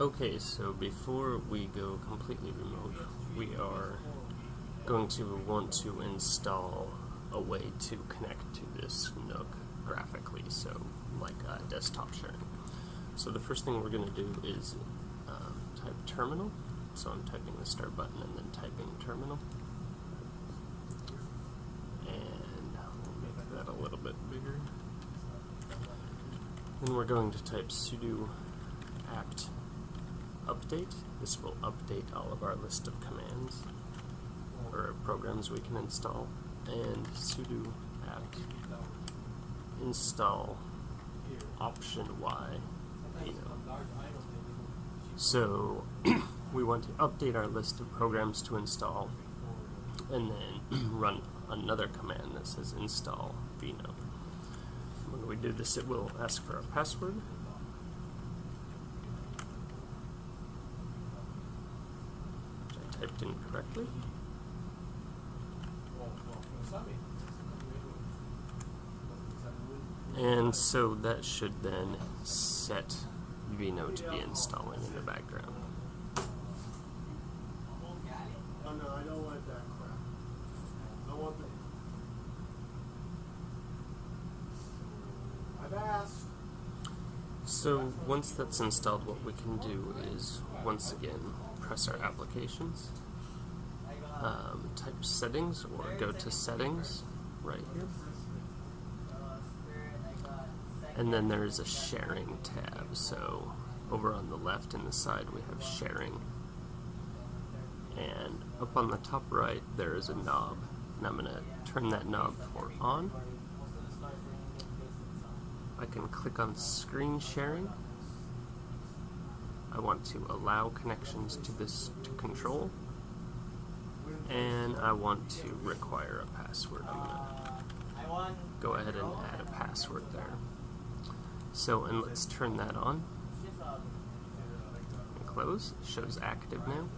Okay, so before we go completely remote, we are going to want to install a way to connect to this NUC graphically, so like uh, desktop sharing. So the first thing we're going to do is um, type terminal. So I'm typing the start button and then typing terminal. And we'll make that a little bit bigger. Then we're going to type sudo apt update. This will update all of our list of commands or programs we can install. And sudo apt install option y So we want to update our list of programs to install and then run another command that says install vino. When we do this it will ask for a password typed in correctly. And so that should then set vino to be installing in the background. Oh no, I don't want that crap. I want the. I've asked. So once that's installed, what we can do is, once again, press our applications, um, type settings, or go to settings right here. And then there's a sharing tab. So over on the left and the side we have sharing. And up on the top right there is a knob. And I'm going to turn that knob for on. I can click on screen sharing. I want to allow connections to this to control. And I want to require a password. I'm going to go ahead and add a password there. So, and let's turn that on. And close, shows active now.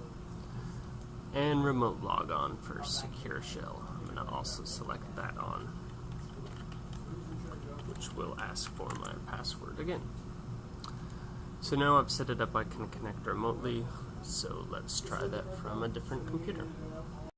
And remote log on for secure shell. I'm going to also select that on, which will ask for my password again. So now I've set it up, I can connect remotely. So let's try that from a different computer.